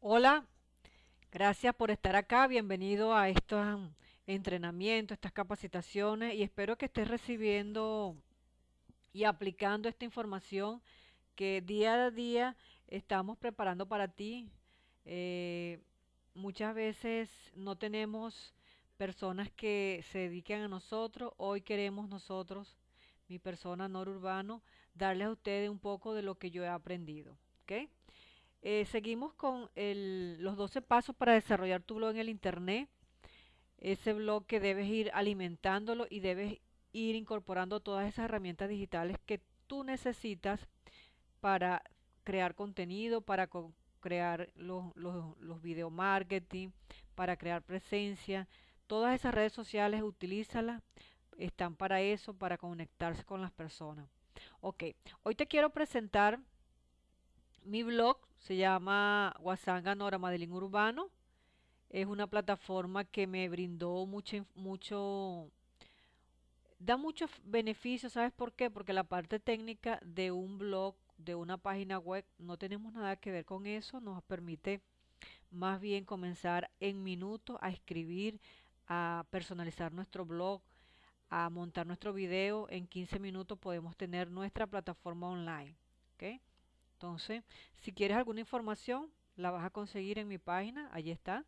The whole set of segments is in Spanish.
Hola, gracias por estar acá. Bienvenido a estos entrenamientos, estas capacitaciones y espero que estés recibiendo y aplicando esta información que día a día estamos preparando para ti. Eh, muchas veces no tenemos personas que se dediquen a nosotros. Hoy queremos nosotros, mi persona urbano, darles a ustedes un poco de lo que yo he aprendido. ¿ok? Eh, seguimos con los 12 pasos para desarrollar tu blog en el Internet. Ese blog que debes ir alimentándolo y debes ir incorporando todas esas herramientas digitales que tú necesitas para crear contenido, para crear los, los, los video marketing, para crear presencia. Todas esas redes sociales, utilízalas. Están para eso, para conectarse con las personas. Ok, hoy te quiero presentar mi blog se llama Guasanga Nora Madeline Urbano. Es una plataforma que me brindó mucho, mucho, da muchos beneficios. ¿Sabes por qué? Porque la parte técnica de un blog, de una página web, no tenemos nada que ver con eso. Nos permite más bien comenzar en minutos a escribir, a personalizar nuestro blog, a montar nuestro video. En 15 minutos podemos tener nuestra plataforma online. ¿okay? Entonces, si quieres alguna información, la vas a conseguir en mi página, ahí está.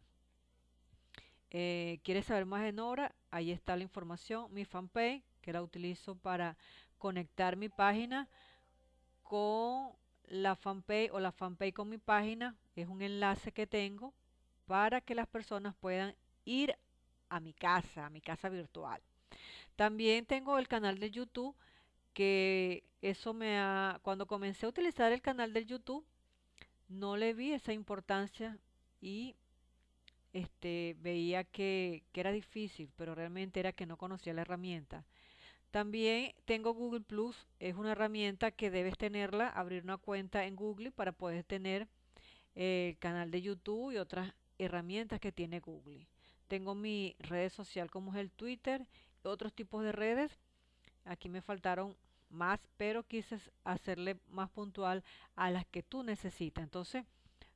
Eh, ¿Quieres saber más de Nora? Ahí está la información. Mi fanpage, que la utilizo para conectar mi página con la fanpage o la fanpage con mi página. Es un enlace que tengo para que las personas puedan ir a mi casa, a mi casa virtual. También tengo el canal de YouTube que eso me ha, cuando comencé a utilizar el canal del YouTube, no le vi esa importancia y este, veía que, que era difícil, pero realmente era que no conocía la herramienta. También tengo Google Plus, es una herramienta que debes tenerla, abrir una cuenta en Google para poder tener el canal de YouTube y otras herramientas que tiene Google. Tengo mi red social como es el Twitter, otros tipos de redes Aquí me faltaron más, pero quise hacerle más puntual a las que tú necesitas. Entonces,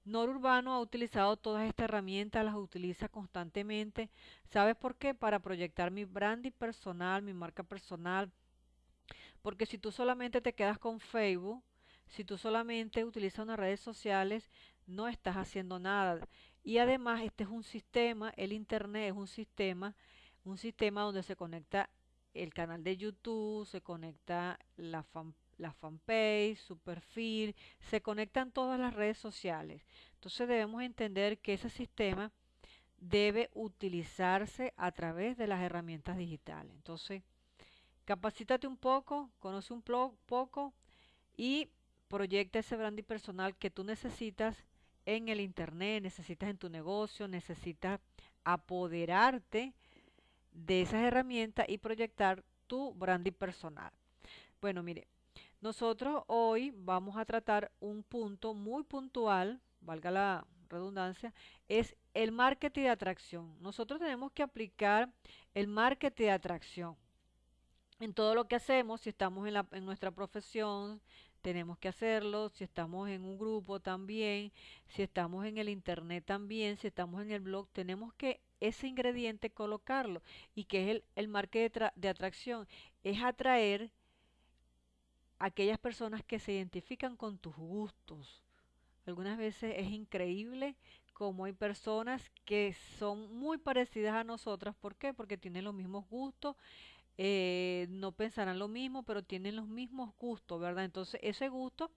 Urbano ha utilizado todas estas herramientas, las utiliza constantemente. ¿Sabes por qué? Para proyectar mi branding personal, mi marca personal. Porque si tú solamente te quedas con Facebook, si tú solamente utilizas unas redes sociales, no estás haciendo nada. Y además, este es un sistema, el Internet es un sistema, un sistema donde se conecta el canal de YouTube, se conecta la, la fanpage, su perfil, se conectan todas las redes sociales. Entonces debemos entender que ese sistema debe utilizarse a través de las herramientas digitales. Entonces, capacítate un poco, conoce un poco y proyecta ese branding personal que tú necesitas en el internet, necesitas en tu negocio, necesitas apoderarte de esas herramientas y proyectar tu branding personal. Bueno, mire, nosotros hoy vamos a tratar un punto muy puntual, valga la redundancia, es el marketing de atracción. Nosotros tenemos que aplicar el marketing de atracción en todo lo que hacemos, si estamos en, en nuestra profesión, tenemos que hacerlo, si estamos en un grupo también, si estamos en el internet también, si estamos en el blog, tenemos que ese ingrediente colocarlo y que es el, el marketing de, atracción, es atraer a aquellas personas que se identifican con tus gustos. Algunas veces es increíble como hay personas que son muy parecidas a nosotras. ¿Por qué? Porque tienen los mismos gustos, eh, no pensarán lo mismo, pero tienen los mismos gustos, ¿verdad? Entonces ese gusto,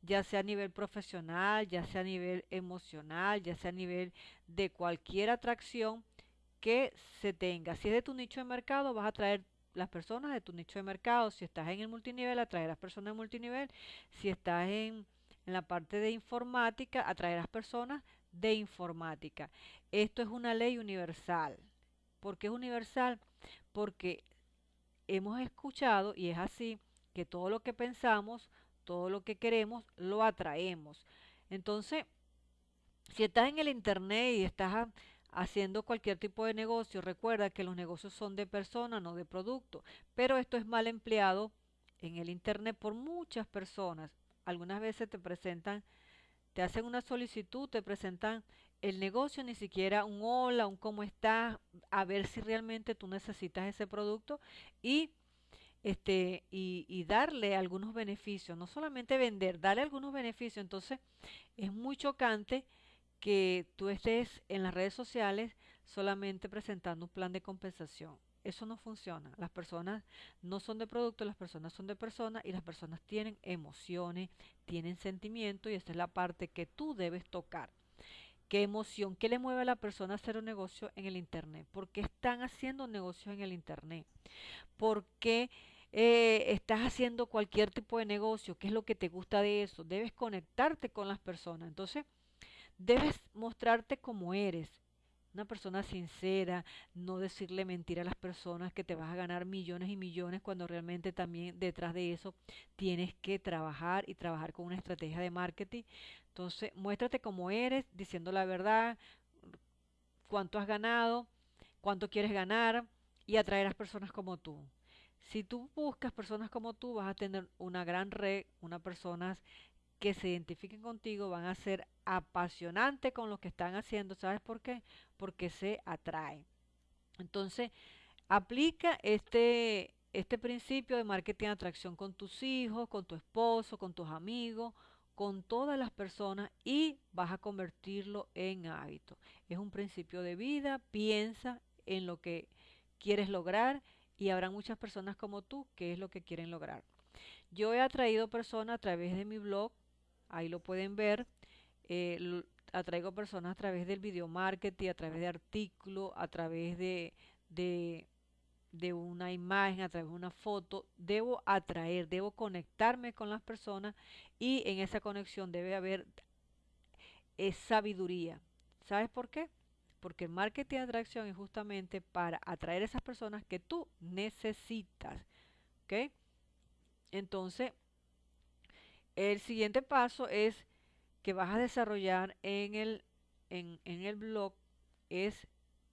ya sea a nivel profesional, ya sea a nivel emocional, ya sea a nivel de cualquier atracción que se tenga. Si es de tu nicho de mercado, vas a traer las personas de tu nicho de mercado. Si estás en el multinivel, atraerás personas de multinivel. Si estás en, en la parte de informática, atraerás personas de informática. Esto es una ley universal. ¿Por qué es universal? Porque hemos escuchado, y es así, que todo lo que pensamos, todo lo que queremos, lo atraemos. Entonces, si estás en el internet y estás haciendo cualquier tipo de negocio, recuerda que los negocios son de personas, no de producto. Pero esto es mal empleado en el internet por muchas personas. Algunas veces te presentan te hacen una solicitud, te presentan el negocio, ni siquiera un hola, un cómo estás, a ver si realmente tú necesitas ese producto y este y, darle algunos beneficios, no solamente vender, darle algunos beneficios. Entonces, es muy chocante que tú estés en las redes sociales solamente presentando un plan de compensación. Eso no funciona. Las personas no son de producto, las personas son de personas y las personas tienen emociones, tienen sentimientos y esa es la parte que tú debes tocar. ¿Qué emoción? ¿Qué le mueve a la persona a hacer un negocio en el Internet? ¿Por qué están haciendo negocios en el Internet? ¿Por qué eh, estás haciendo cualquier tipo de negocio? ¿Qué es lo que te gusta de eso? Debes conectarte con las personas. Entonces, debes mostrarte como eres una persona sincera, no decirle mentira a las personas que te vas a ganar millones y millones cuando realmente también detrás de eso tienes que trabajar y trabajar con una estrategia de marketing. Entonces, muéstrate como eres, diciendo la verdad, cuánto has ganado, cuánto quieres ganar y atraer a personas como tú. Si tú buscas personas como tú, vas a tener una gran red, unas personas que se identifiquen contigo van a ser apasionantes con lo que están haciendo. ¿Sabes por qué? Porque se atraen. Entonces, aplica este, este principio de marketing de atracción con tus hijos, con tu esposo, con tus amigos, con todas las personas y vas a convertirlo en hábito. Es un principio de vida, piensa en lo que quieres lograr y habrá muchas personas como tú que es lo que quieren lograr. Yo he atraído personas a través de mi blog ahí lo pueden ver. Eh, atraigo personas a través del video marketing, a través de artículos, a través de, de, una imagen, a través de una foto. Debo atraer, debo conectarme con las personas y en esa conexión debe haber es sabiduría. ¿Sabes por qué? Porque el marketing de atracción es justamente para atraer esas personas que tú necesitas. ¿Ok? Entonces, el siguiente paso es que vas a desarrollar en el, en, el blog es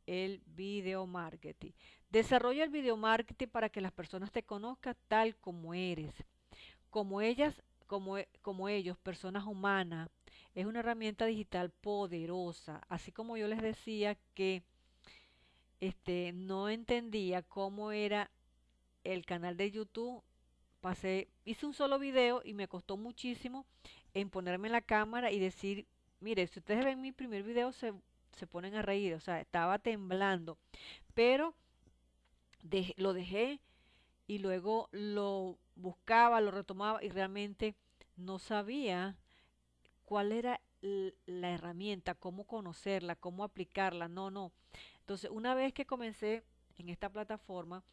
el video marketing. Desarrolla el video marketing para que las personas te conozcan tal como eres. Como ellas, como, como ellos, personas humanas. Es una herramienta digital poderosa. Así como yo les decía que este, no entendía cómo era el canal de YouTube pasé, hice un solo video y me costó muchísimo en ponerme la cámara y decir, mire, si ustedes ven mi primer video se, ponen a reír, o sea, estaba temblando, pero lo dejé y luego lo buscaba, lo retomaba y realmente no sabía cuál era la herramienta, cómo conocerla, cómo aplicarla, no, no. Entonces, una vez que comencé en esta plataforma,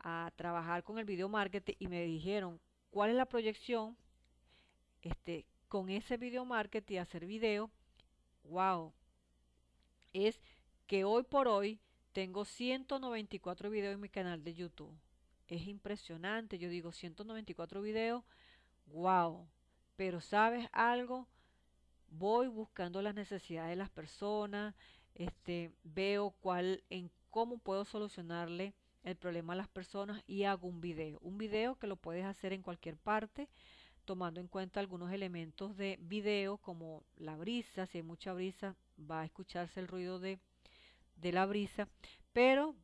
a trabajar con el video marketing y me dijeron cuál es la proyección este, con ese video marketing hacer video. Wow. Es que hoy por hoy tengo 194 videos en mi canal de YouTube. Es impresionante. Yo digo 194 videos. Wow. Pero sabes algo, voy buscando las necesidades de las personas, este, veo cuál, en cómo puedo solucionarle el problema a las personas y hago un video. Un video que lo puedes hacer en cualquier parte, tomando en cuenta algunos elementos de video como la brisa. Si hay mucha brisa, va a escucharse el ruido de, de la brisa. Pero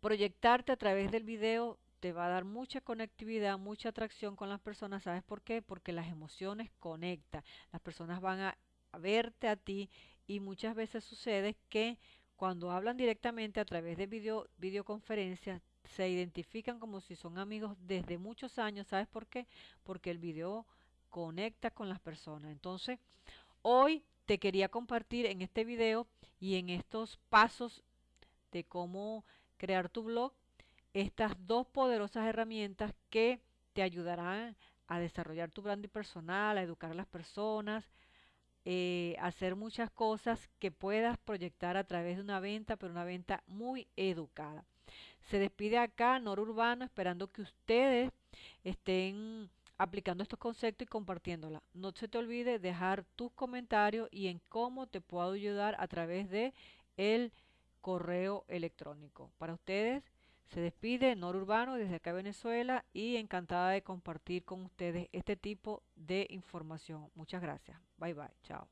proyectarte a través del video te va a dar mucha conectividad, mucha atracción con las personas. ¿Sabes por qué? Porque las emociones conectan. Las personas van a verte a ti y muchas veces sucede que cuando hablan directamente a través de video, videoconferencias, se identifican como si son amigos desde muchos años. ¿Sabes por qué? Porque el video conecta con las personas. Entonces, hoy te quería compartir en este video y en estos pasos de cómo crear tu blog estas dos poderosas herramientas que te ayudarán a desarrollar tu branding personal, a educar a las personas, eh, hacer muchas cosas que puedas proyectar a través de una venta, pero una venta muy educada. Se despide acá Nor Urbano esperando que ustedes estén aplicando estos conceptos y compartiéndola. No se te olvide dejar tus comentarios y en cómo te puedo ayudar a través de el correo electrónico. Para ustedes Se despide Nor Urbano desde acá Venezuela y encantada de compartir con ustedes este tipo de información. Muchas gracias. Bye bye. Chao.